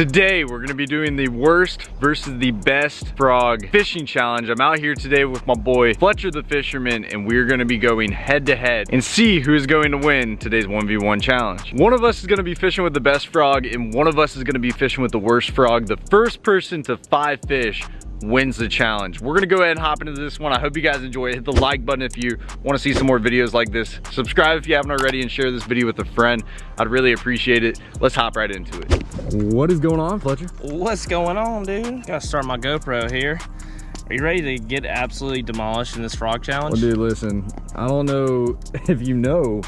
Today, we're gonna be doing the worst versus the best frog fishing challenge. I'm out here today with my boy, Fletcher the Fisherman, and we're gonna be going head to head and see who's going to win today's 1v1 challenge. One of us is gonna be fishing with the best frog, and one of us is gonna be fishing with the worst frog. The first person to five fish wins the challenge. We're gonna go ahead and hop into this one. I hope you guys enjoy it. Hit the like button if you wanna see some more videos like this. Subscribe if you haven't already and share this video with a friend. I'd really appreciate it. Let's hop right into it. What is going on, Fletcher? What's going on, dude? Gotta start my GoPro here. Are you ready to get absolutely demolished in this frog challenge? Well, dude, listen, I don't know if you know,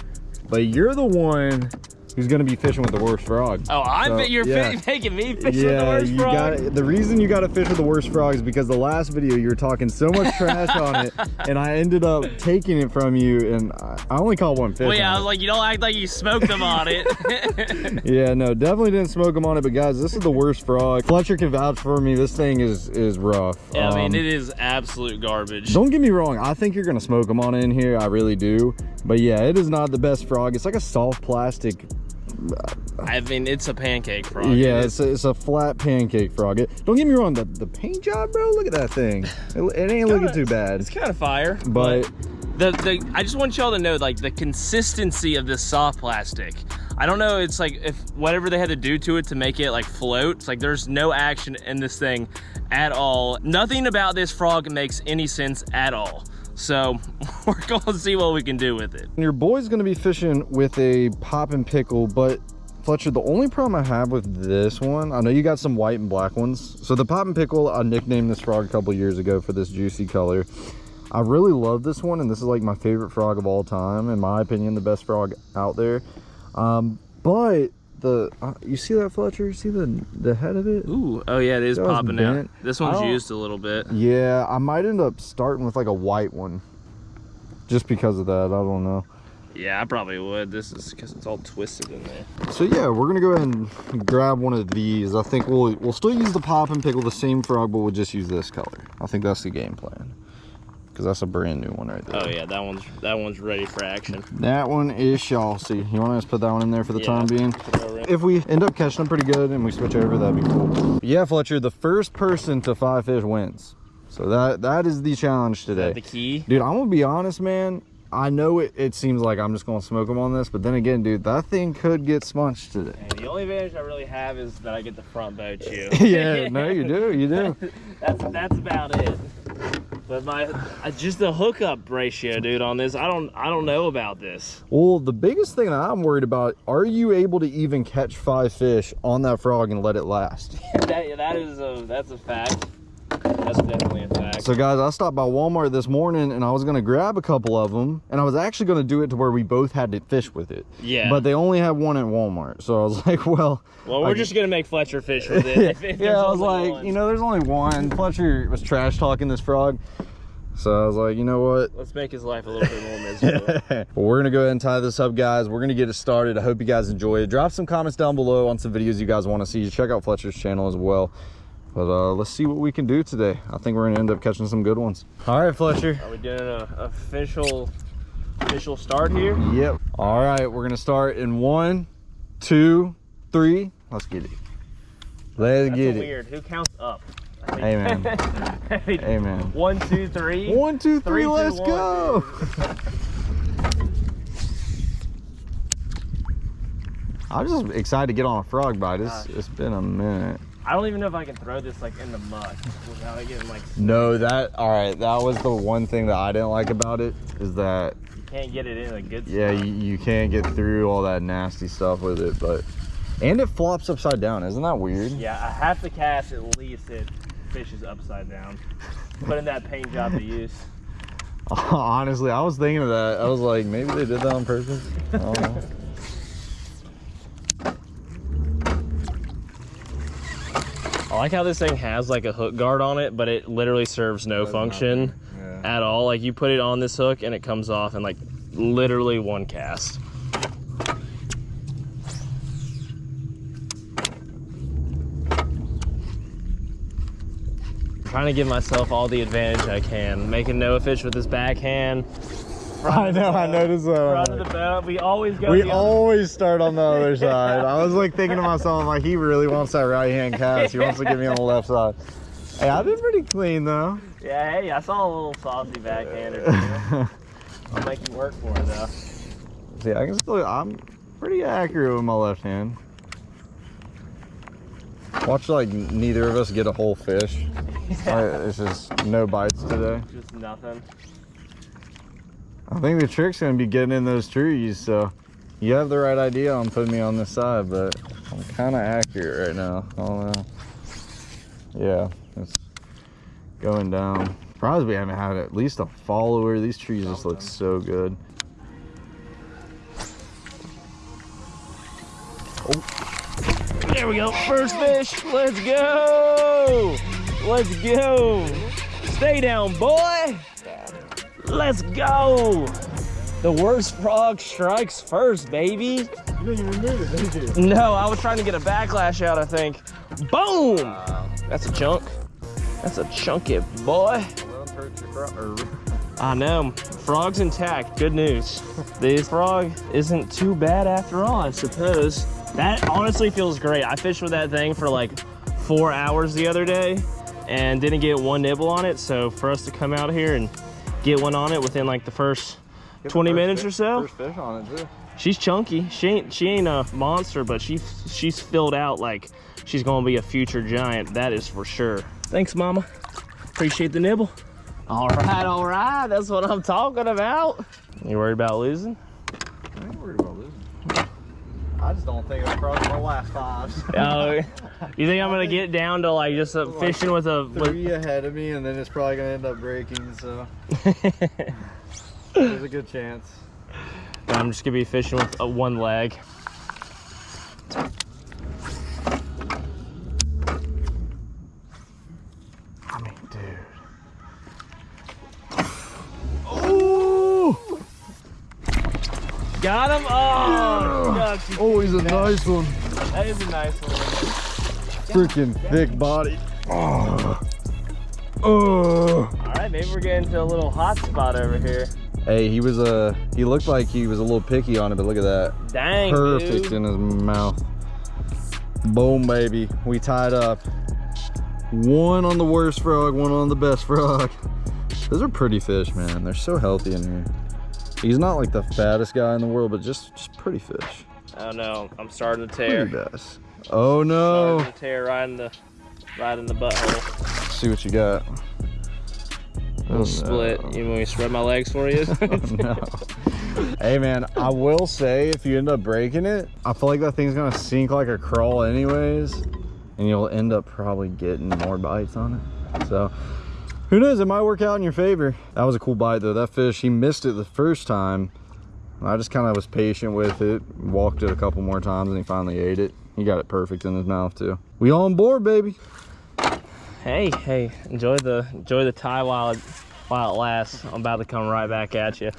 but you're the one who's gonna be fishing with the worst frog. Oh, I So, bet you're yeah. making me fish with the worst you frog. got the reason you got to fish with the worst frog is because the last video you were talking so much trash on it, and I ended up taking it from you, and I I only caught one fish. well, yeah, I was like, you don't act like you smoked them on it. it. yeah, no, definitely didn't smoke them on it, but guys, this is the worst frog. Fletcher can vouch for me. This thing is is rough. yeah, I mean, Um, it is absolute garbage. Don't get me wrong, I think you're gonna smoke them on in here, I really do. But yeah, it is not the best frog. It's like a soft plastic I mean, it's a pancake frog. Yeah, it's a, it's a flat pancake frog. It, don't get me wrong, the, the paint job, bro, look at that thing. It, it ain't looking Kinda- too bad. It's kind of fire, But the the I just want y'all to know like the consistency of this soft plastic. I don't know. It's like if whatever they had to do to it to make it like float. It's like there's no action in this thing at all. Nothing about this frog makes any sense at all. So we're gonna see what we can do with it. your boy's gonna be fishing with a pop and pickle, but Fletcher, the only problem I have with this one, I know you got some white and black ones. So the pop and pickle, I nicknamed this frog a couple years ago for this juicy color. I really love this one, and this is like my favorite frog of all time. In my opinion, the best frog out there. Um, but the, uh, you see that Fletcher? You see the, the head of it? Ooh, oh yeah, it is That popping out. This one's used a little bit. Yeah, I might end up starting with like a white one. Just because of that, I don't know. Yeah, I probably would. This is because it's all twisted in there. So yeah, we're gonna go ahead and grab one of these. I think we'll we'll still use the pop and pickle the same frog, but we'll just use this color. I think that's the game plan. Cause that's a brand new one right oh, there. Oh yeah, that one's that one's ready for action. That one is saucy. You want to just put that one in there for the Yeah. time being? Throw it in. If we end up catching them pretty good and we switch over, that'd be cool. Yeah, Fletcher, the first person to five fish wins. So that that is the challenge Is today. that the key? Dude, I'm gonna be honest, man. I know it, it seems like I'm just gonna smoke them on this, but then again, dude, that thing could get smunched today. And the only advantage I really have is that I get the front boat you. yeah, no, you do, you do. that's that's about it. But my just the hookup ratio, dude, on this, I don't I don't know about this. Well, the biggest thing that I'm worried about, are you able to even catch five fish on that frog and let it last? that that is a that's a fact. That's definitely a fact. So guys, I stopped by Walmart this morning and I was gonna grab a couple of them and I was actually gonna do it to where we both had to fish with it. Yeah. But they only had one at Walmart. So I was like, well, well, we're I- just gonna make Fletcher fish with it. If, if yeah, I was like, one. you know, there's only one. Fletcher was trash talking this frog. So I was like, you know what? let's make his life a little bit more miserable. well, we're gonna go ahead and tie this up, guys. We're gonna get it started. I hope you guys enjoy it. Drop some comments down below on some videos you guys want to see. Check out Fletcher's channel as well. But uh, let's see what we can do today. I think we're gonna end up catching some good ones. All right, Fletcher. Are we doing an official official start here? Yep. All right, we're gonna start in one, two, three. Let's get it. Let's That's get it. weird. Who counts up? I Hey, man. I mean, Hey, man. One, two, three. One, two, three. Three, two, let's one. go. I'm just excited to get on a frog bite. It's, Gosh. it's been a minute. I don't even know if I can throw this like in the mud without it getting like. No, that all right. That was the one thing that I didn't like about it is that You can't get it in a good. yeah, you, you can't get through all that nasty stuff with it, but and it flops upside down. Isn't that weird? Yeah, I have to cast at least it fishes upside down. Putting that paint job to use. Honestly, I was thinking of that. I was like, maybe they did that on purpose. I don't know. I like how this thing has like a hook guard on it, but it literally serves no function Yeah. at all. Like you put it on this hook and it comes off in like literally one cast. trying to give myself all the advantage I can. Making no fish with this backhand. I know. I noticed that. Front of the boat. We always go. We always start on the other side. I was like thinking to myself, like he really wants that right hand cast. He wants to get me on the left side. Hey, I've been pretty clean though. Yeah, hey, I saw a little saucy backhander. I'll make you work for it though. See, I can still. I'm pretty accurate with my left hand. Watch like neither of us get a whole fish. Uh, It's just no bites today. Just nothing. I think the trick's gonna be getting in those trees. So you have the right idea on putting me on this side, but I'm kind of accurate right now. I don't know. Yeah, it's going down. Surprised we haven't had at least a follower. These trees just look so good. Oh. There we go. First fish. Let's go. Let's go. Stay down, boy. Let's go. The worst frog strikes first, baby. You didn't even move it, did you? No, I was trying to get a backlash out, I think. Boom. Wow. That's a chunk. That's a chunky boy. I know. Frog's intact. Good news. This frog isn't too bad after all, I suppose. That honestly feels great. I fished with that thing for like four hours the other day and didn't get one nibble on it. So for us to come out here and get one on it within like the first 20 minutes or so, First fish on it too. she's chunky. She ain't she ain't a monster, but she she's filled out like she's gonna be a future giant. That is for sure. Thanks, mama. Appreciate the nibble. All right, all right. That's what I'm talking about. You worried about losing? I ain't worried about losing. I just don't think I'll cross my last fives. Oh, you think I'm gonna get down to like just a fishing with a? With, Three ahead of me, and then it's probably gonna end up breaking. So there's a good chance. I'm just gonna be fishing with a one leg. Oh, shucks, you Oh, he's a nice one. that is a nice one. Freaking thick body. Oh. Oh. All right, maybe we're getting to a little hot spot over here. Hey, he was a. he looked like he was a little picky on it, but look at that. Dang, Perfect dude. in his mouth. Boom, baby. We tied up. One on the worst frog, one on the best frog. Those are pretty fish, man. They're so healthy in here. He's not like the fattest guy in the world, but just just pretty fish. Oh no, I'm starting to tear. Best. Oh no. Starting to tear right in the right in the butthole. see what you got. Little split. Oh, you want me to spread my legs for you? Oh, no. hey man, I will say if you end up breaking it, I feel like that thing's gonna sink like a crawl anyways, and you'll end up probably getting more bites on it. So who knows? It might work out in your favor. That was a cool bite though. That fish, he missed it the first time. I just kind of was patient with it, walked it a couple more times, and he finally ate it. He got it perfect in his mouth too. We on board, baby. hey, hey, enjoy the enjoy the tie while it while it lasts. I'm about to come right back at you.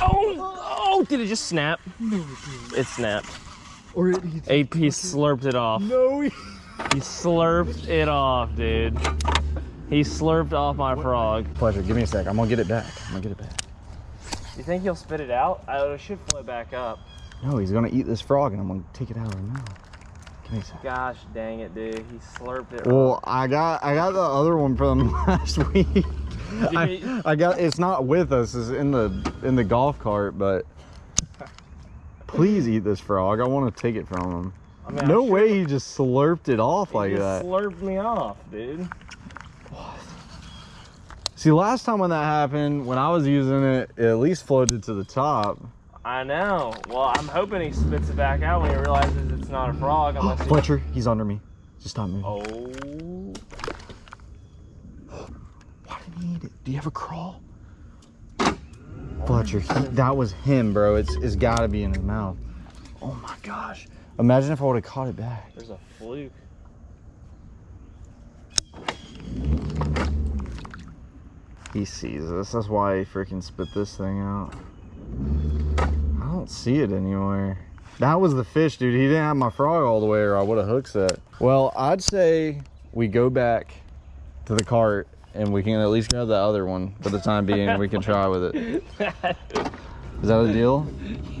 Oh, oh, did it just snap? It snapped. Or it, AP slurped it off. no, he, He slurped it off, dude. He slurped off my frog. Pleasure. Give me a sec. I'm gonna get it back. I'm gonna get it back. You think he'll spit it out? I, it should float back up. No, he's gonna eat this frog, and I'm gonna take it out of his mouth. Give me a sec. Gosh dang it, dude. He slurped it. Well, I got I got the other one from last week. I, I got it's not with us. It's in the in the golf cart, but please eat this frog. I want to take it from him. I mean, No way he just slurped it off like that. slurped me off, dude. See, last time when that happened, when I was using it, it at least floated to the top. I know. Well, I'm hoping he spits it back out when he realizes it's not a frog. Unless he... Fletcher, he's under me. Just stop moving. Oh. Why did he eat it? Do you have a crawl? Fletcher, he, that was him, bro. It's it's got to be in his mouth. Oh my gosh! Imagine if I would have caught it back. There's a fluke. He sees us. That's why he freaking spit this thing out. I don't see it anywhere. That was the fish, dude. He didn't have my frog all the way, or I would have hooked set. Well, I'd say we go back to the cart and we can at least grab the other one for the time being. we can try with it. Is that a deal?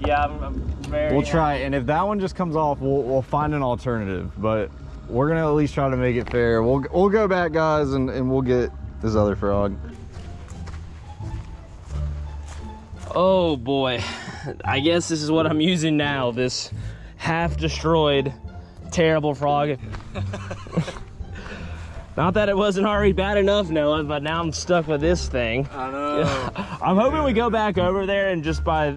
yeah, I'm, I'm very. We'll try, and if that one just comes off, we'll, we'll find an alternative. But we're gonna at least try to make it fair. We'll we'll go back, guys, and, and we'll get this other frog. Oh boy, I guess this is what I'm using now. This half destroyed, terrible frog. Not that it wasn't already bad enough, Noah, but now I'm stuck with this thing. I know. I'm hoping we go back over there and just by,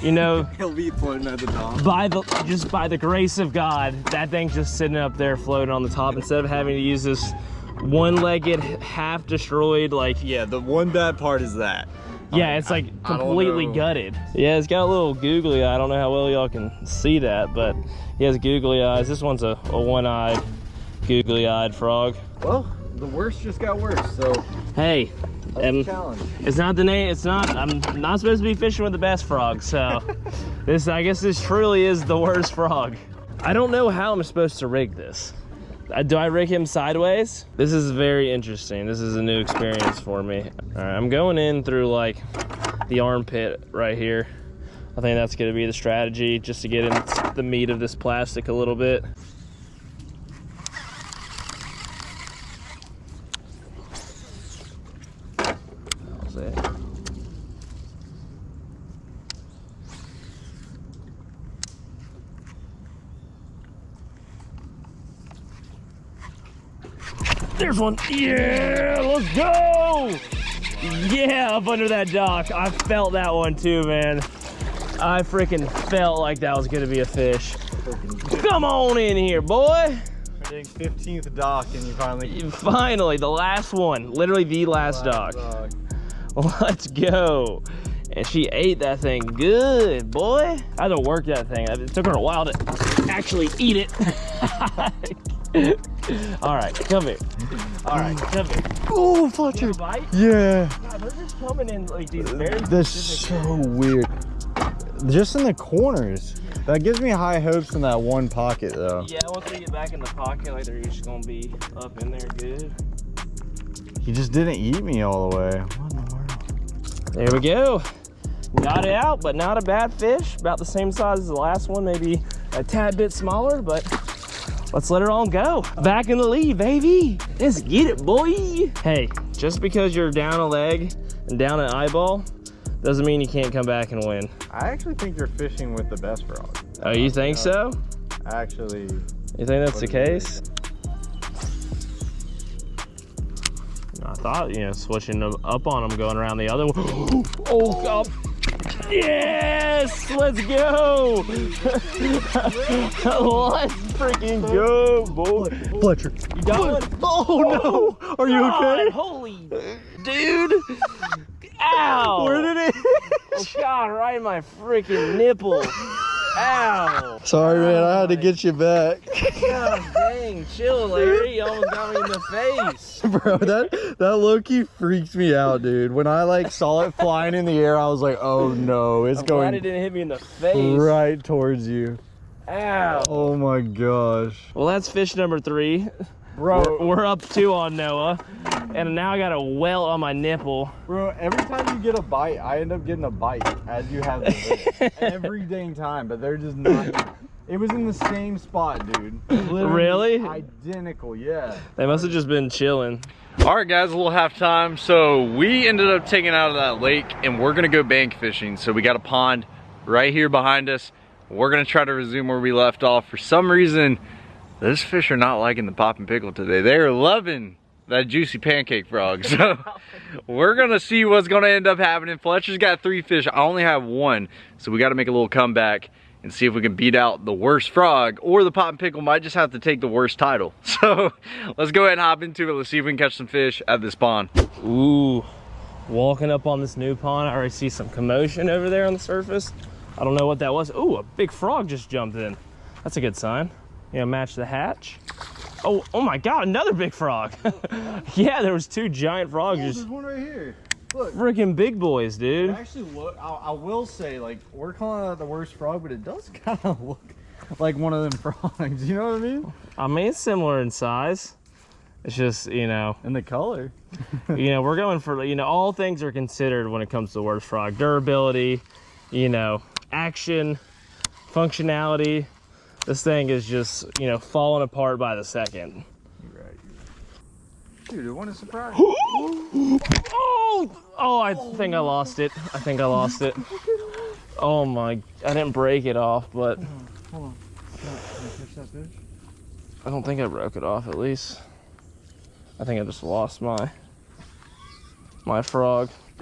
you know, He'll be floating at the top. by the just by the grace of God, that thing's just sitting up there floating on the top instead of having to use this one-legged, half destroyed, like Yeah, the one bad part is that. yeah, it's like I completely know. gutted. Yeah, it's got a little googly eye. I don't know how well y'all can see that, but he has googly eyes. This one's a, a one-eyed, googly-eyed frog. Well, the worst just got worse, so Hey, um, it's not the name. It's not. I'm not supposed to be fishing with the best frog. So this, I guess, this truly is the worst frog. I don't know how I'm supposed to rig this. Uh, Do I rig him sideways? This is very interesting. This is a new experience for me. All right, I'm going in through like the armpit right here. I think that's gonna be the strategy just to get in the meat of this plastic a little bit. How's that? There's one. Yeah, let's go. Yeah, up under that dock. I felt that one too, man. I freaking felt like that was gonna be a fish. Come on in here, boy. 15th dock and you finally Finally, the last one. Literally the last dock. Let's go. And she ate that thing good, boy. I had to work that thing. It took her a while to actually eat it. All right, come here. All right, here. Oh, You Fletcher. Yeah. God, they're just coming in like these very That's so weird. Just in the corners. That gives me high hopes in that one pocket, though. Yeah, once we get back in the pocket, like they're just gonna be up in there good. He just didn't eat me all the way. What in the world? There we go. Got it out, but not a bad fish. About the same size as the last one, maybe a tad bit smaller, but let's let her on go. Back in the lead, baby. Let's get it, boy. Hey, just because you're down a leg and down an eyeball doesn't mean you can't come back and win. I actually think you're fishing with the best frog. Oh, you uh, think uh, so? Actually, You think that's the What do you case? I thought, you know, switching them up on them, going around the other one. Oh, God. Yes! Let's go! Let's freaking go, boy. Fletcher. You got one? Oh no! Oh, Are you God, okay? Holy dude! Ow! Where did it? Oh, God, right in my freaking nipple. Ow! Sorry, man. I had to get you back, God dang, chill, Larry. You almost got me in the face. bro. That that low key freaks me out, dude. When I like saw it flying in the air, I was like, oh no, it's I'm glad it didn't hit me in the face. right towards you. Ow. Oh my gosh, Well, that's fish number three. Bro. We're, we're up two on Noah. And now I got a welt on my nipple. Bro, every time you get a bite, I end up getting a bite as you have the every dang time, but they're just not. It was in the same spot, dude. Literally Really? Identical, yeah. They must have just been chilling. All right, guys, a little halftime. So we ended up taking out of that lake, and we're gonna go bank fishing. So we got a pond right here behind us. We're gonna try to resume where we left off. For some reason, those fish are not liking the pop and pickle today. They are loving that juicy pancake frog. So we're gonna see what's gonna end up happening. Fletcher's got three fish. I only have one, so we got to make a little comeback and see if we can beat out the worst frog or the pop and pickle might just have to take the worst title. So let's go ahead and hop into it. Let's see if we can catch some fish at this pond. Ooh, walking up on this new pond, I already see some commotion over there on the surface. I don't know what that was. Ooh, a big frog just jumped in. That's a good sign. You know, match the hatch. Oh, oh my God, another big frog. yeah, there was two giant frogs, oh, just one right here. Look. freaking big boys, dude. Actually, look. I, I will say, like, we're calling it the worst frog, but it does kind of look like one of them frogs. You know what I mean? I mean, it's similar in size. It's just, you know, And the color. you know, we're going for, you know, all things are considered when it comes to the worst frog. Durability, you know, action, functionality. This thing is just, you know, falling apart by the second. You're right. Dude, it won a surprise. Oh, oh, I think I lost it. I think I lost it. Oh my, I didn't break it off, but Hold on. Can I catch that fish? I don't think I broke it off at least. I think I just lost my, my frog.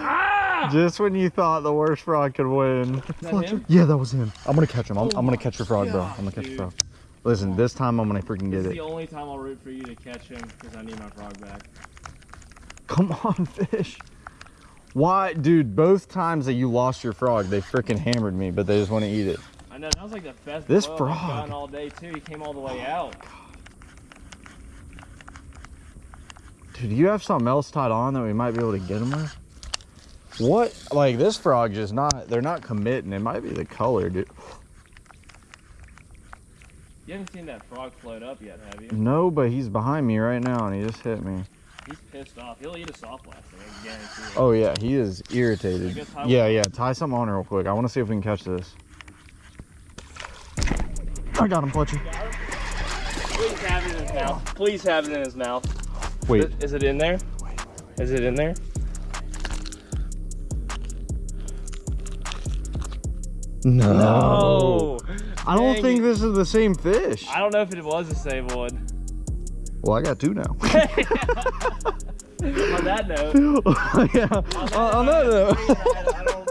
Ah! Just when you thought the worst frog could win. that him? Yeah, that was him. I'm gonna catch him. I'm, Oh I'm gonna catch your frog, bro. I'm gonna catch your dude. frog. Listen, this time I'm gonna freaking This get is it. the only time I'll root for you to catch him because I need my frog back. Come on, fish. Why, dude? Both times that you lost your frog, they freaking hammered me, but they just want to eat it. I know that was like the best This blow I've frog. gotten all day too. He came all the way out. Dude, you have something else tied on that we might be able to get him with? What? Like this frog just not. They're not committing. It might be the color, dude. You haven't seen that frog float up yet, have you? No, but he's behind me right now, and he just hit me. He's pissed off. He'll eat a soft plastic, I guarantee it. Oh yeah, he is irritated. Yeah, yeah. Tie something on real quick. I want to see if we can catch this. I got him, Fletcher. Please have it in his mouth. Please have it in his mouth. Wait. Is it- Is it in there? Is it in there? No. No. I don't Dang think this is the same fish. I don't know if it was the same one. Well, I got two now. On that note, yeah. On, on that note. I don't,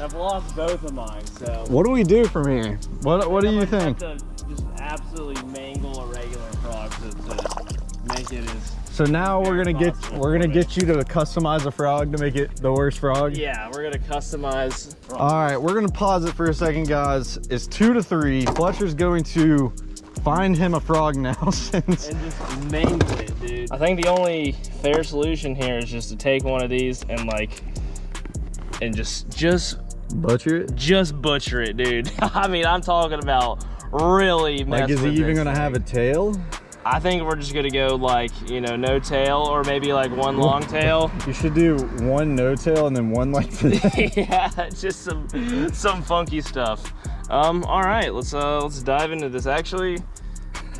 I've lost both of mine, so. What do we do from here? What What do you might have think? to just absolutely mangle a regular frog to, to make it as. So now we're gonna get we're gonna get you to customize a frog to make it the worst frog. Yeah, we're gonna customize. All right, we're gonna pause it for a second, guys. It's two to three. Fletcher's going to find him a frog now since. and just mangle it, dude. I think the only fair solution here is just to take one of these and like, and just just Butcher it. just butcher it, dude. I mean, I'm talking about really Like, is he even this gonna have a tail? I think we're just gonna go like, you know, no tail or maybe like one long tail. You should do one no tail and then one like this. yeah, just some some funky stuff. Um, all right, let's uh let's dive into this. Actually,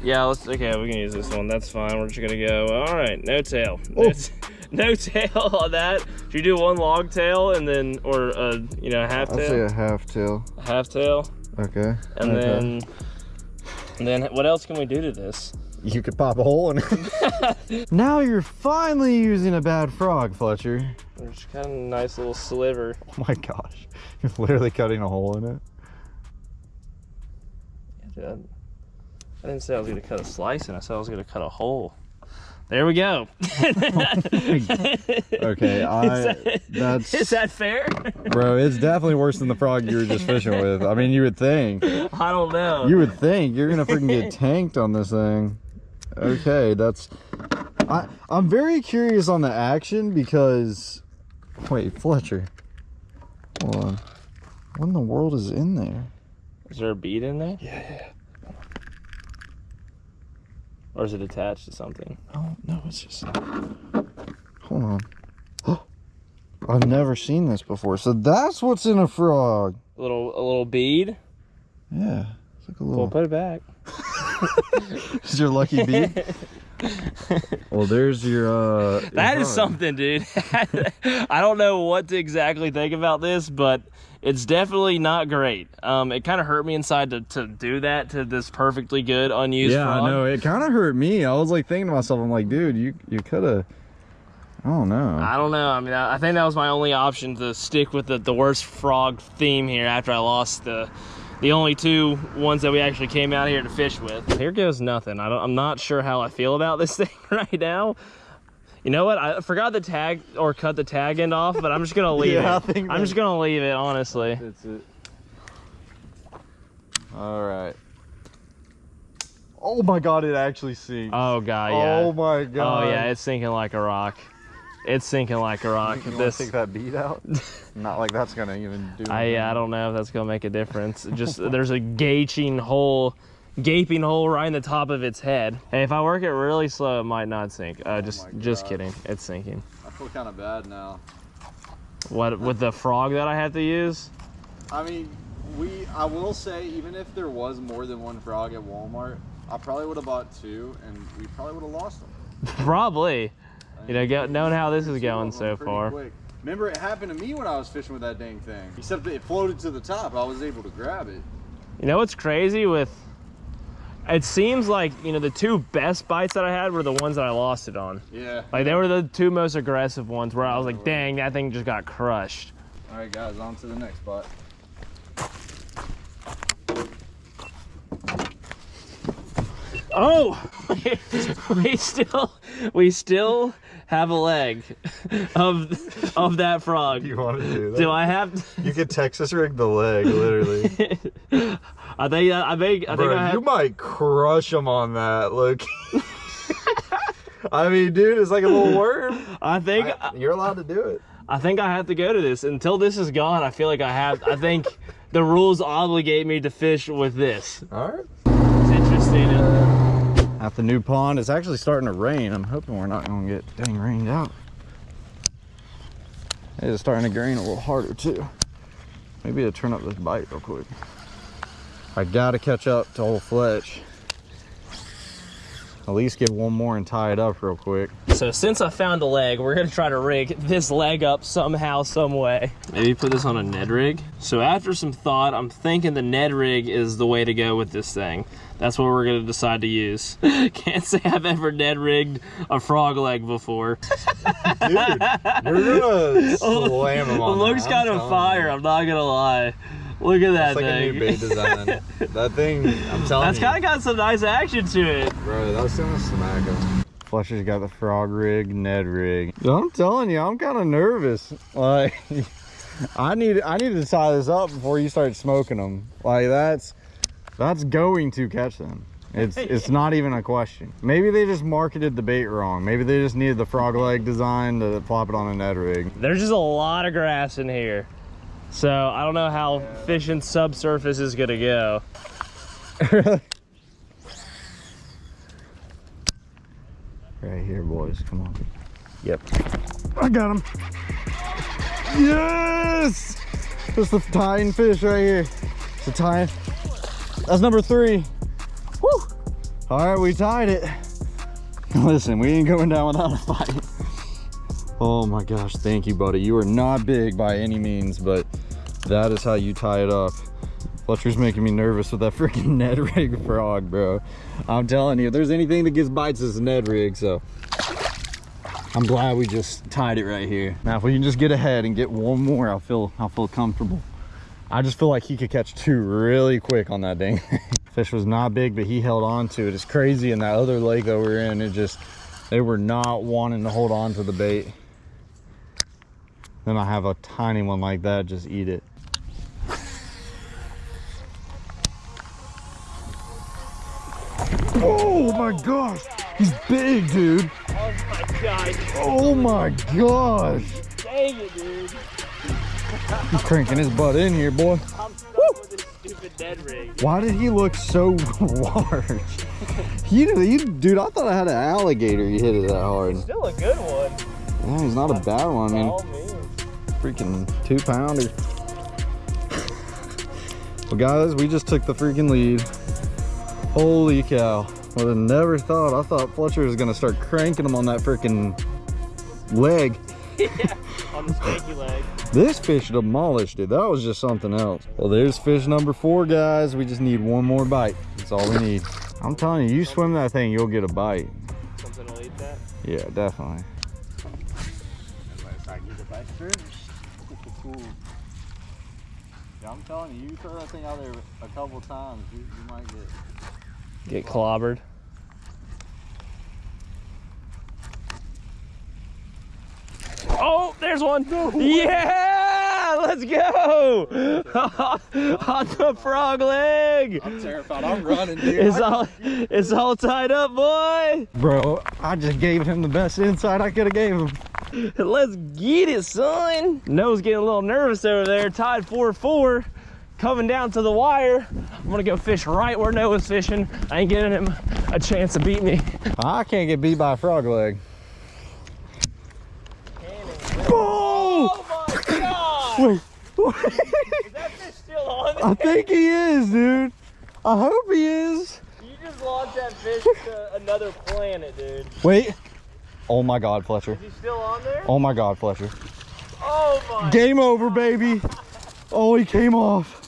yeah, let's okay, we can use this one. That's fine. We're just gonna go. All right, no tail. No, Oh. no tail on that. Should you do one long tail and then or uh you know half tail? I'll say tail, a half tail. half tail, Okay. and okay. then and then what else can we do to this? You could pop a hole in it. now you're finally using a bad frog, Fletcher. There's kind of a nice little sliver. Oh my gosh. You're literally cutting a hole in it. Dude, I didn't say I was gonna cut a slice, and I said I was gonna cut a hole. There we go. Okay, I that's Is that fair? bro, it's definitely worse than the frog you were just fishing with. I mean you would think. I don't know. You would think you're gonna freaking get tanked on this thing. Okay, that's I I'm very curious on the action because wait, Fletcher. Hold on. What in the world is in there? Is there a bead in there? Yeah. Yeah. Or is it attached to something? Oh no, it's just hold on. I've never seen this before. So that's what's in a frog. A little, a little bead. Yeah. It's like a Well, little put it back. Is your lucky bead? well, there's your uh That is something, dude. I don't know what to exactly think about this, but it's definitely not great. Um, it kind of hurt me inside to, to do that to this perfectly good unused Yeah, frog. I know. It kind of hurt me. I was like thinking to myself, I'm like, dude, you you could have. I don't know. I don't know. I mean, I I think that was my only option to stick with the, the worst frog theme here after I lost the the only two ones that we actually came out here to fish with. Here goes nothing. I don't, I'm not sure how I feel about this thing right now. You know what? I forgot the tag or cut the tag end off, but I'm just gonna leave Yeah, it. I'm just gonna leave it, honestly. That's it. All right. Oh my god, it actually sinks. Oh god, yeah. Oh my god. Oh yeah, it's sinking like a rock. It's sinking like a rock. You wanna This, take that bead out? Not like that's gonna even do. I I don't know if that's gonna make a difference. Just there's a gauging hole gaping hole right in the top of its head. Hey, if I work it really slow, it might not sink. Uh, just, Oh my just kidding. It's sinking. I feel kind of bad now. What with the frog that I have to use? I mean, we. I will say, even if there was more than one frog at Walmart, I probably would have bought two, and we probably would have lost them. Probably. You know, go, knowing how this is going so far. quick. Remember, it happened to me when I was fishing with that dang thing. Except that it floated to the top. I was able to grab it. You know what's crazy with? It seems like you know the two best bites that I had were the ones that I lost it on. Yeah. Like they were the two most aggressive ones where I was like, dang, that thing just got crushed. All right, guys, on to the next spot. Oh, we still, we still have a leg of of that frog. You want to do that? Do I have? To... You could Texas rig the leg, literally. Uh, I think I think I think Bro, I you might crush him on that. Look. I mean, dude, it's like a little worm. I think I- you're allowed to do it. I think I have to go to this until this is gone. I feel like I have. I think the rules obligate me to fish with this. All right. It's interesting. Uh, At the new pond, it's actually starting to rain. I'm hoping we're not going to get dang rained out. It is starting to rain a little harder too. Maybe to turn up this bite real quick. I gotta catch up to old Fletch. At least get one more and tie it up real quick. So since I found a leg, we're gonna try to rig this leg up somehow, some way. Maybe put this on a Ned rig. So after some thought, I'm thinking the Ned rig is the way to go with this thing. That's what we're gonna decide to use. Can't say I've ever Ned rigged a frog leg before. Dude, you're gonna oh, slam him It on looks that, kind I'm of fire, you. I'm not gonna lie. Look at that It's like a thing. new bait design. that thing, I'm telling That's you. kind of got some nice action to it. Bro, that was gonna smack him. Fletcher's got the frog rig, Ned rig. I'm telling you, I'm kind of nervous. Like, I need I need to tie this up before you start smoking them. Like that's that's going to catch them. It's it's not even a question. Maybe they just marketed the bait wrong. Maybe they just needed the frog leg design to plop it on a Ned rig. There's just a lot of grass in here. So I don't know how fishing subsurface is gonna go. Right here, boys. Come on. Yep. I got him. Yes! That's the tying fish right here. It's a tying. That's number three. Woo! All right, we tied it. Listen, we ain't going down without a fight. Oh my gosh, thank you, buddy. You are not big by any means, but that is how you tie it up. Fletcher's making me nervous with that freaking Ned rig frog, bro. I'm telling you, if there's anything that gets bites, it's a Ned rig, so. I'm glad we just tied it right here. Now, if we can just get ahead and get one more, I'll feel, I'll feel comfortable. I just feel like he could catch two really quick on that dang thing. Fish was not big, but he held on to it. It's crazy in that other lake that we're in, it just, they were not wanting to hold on to the bait. Then I have a tiny one like that, just eat it. Oh my gosh, he's big, dude. Oh my god, Oh my gosh. dang it, dude. He's cranking his butt in here, boy. I'm stuck with this stupid Ned rig. Why did he look so large? He, he, dude, I thought I had an alligator. He hit it that hard. Still a good one. Yeah, he's not a bad one. I mean, freaking two pounder. Well, guys, we just took the freaking lead. Holy cow. Would have never thought. I thought Fletcher was going to start cranking him on that freaking leg. On the stanky leg. This fish demolished it. That was just something else. Well, there's fish number four, guys. We just need one more bite. That's all we need. I'm telling you, you swim that thing, you'll get a bite. Something will eat that. Yeah, definitely. Yeah, I'm telling you, you throw that thing out there a couple times, you, you might get. Get clobbered. Oh, there's one. Yeah, let's go. On the frog leg. I'm terrified. I'm running, dude. It's all, it's all tied up, boy. Bro, I just gave him the best insight I could have gave him. Let's get it, son. Noah's getting a little nervous over there. Tied 4-4. coming down to the wire. I'm gonna go fish right where Noah's fishing. I ain't giving him a chance to beat me. I can't get beat by a frog leg. Oh my god! Wait, Is that fish still on I think he is, dude. I hope he is. You just launched that fish to another planet, dude. Wait. Oh my God, Fletcher. Is he still on there? Oh my God, Fletcher. Oh my Game over, baby. Oh, he came off.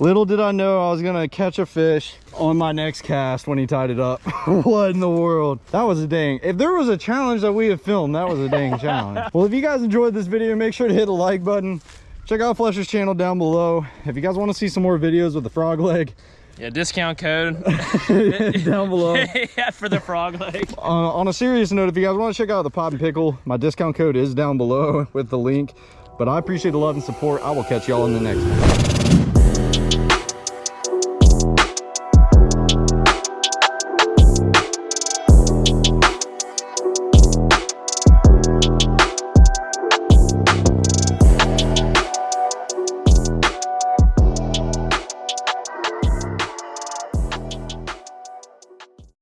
Little did I know I was gonna catch a fish on my next cast when he tied it up. what in the world? That was a dang. If there was a challenge that we have filmed, that was a dang challenge. Well, if you guys enjoyed this video, make sure to hit the like button. Check out Fletcher's channel down below. If you guys want to see some more videos with the frog leg, Yeah, discount code. down below. yeah, for the frog leg. uh, on a serious note, if you guys want to check out the Pop and Pickle, my discount code is down below with the link. But I appreciate the love and support. I will catch y'all in the next one.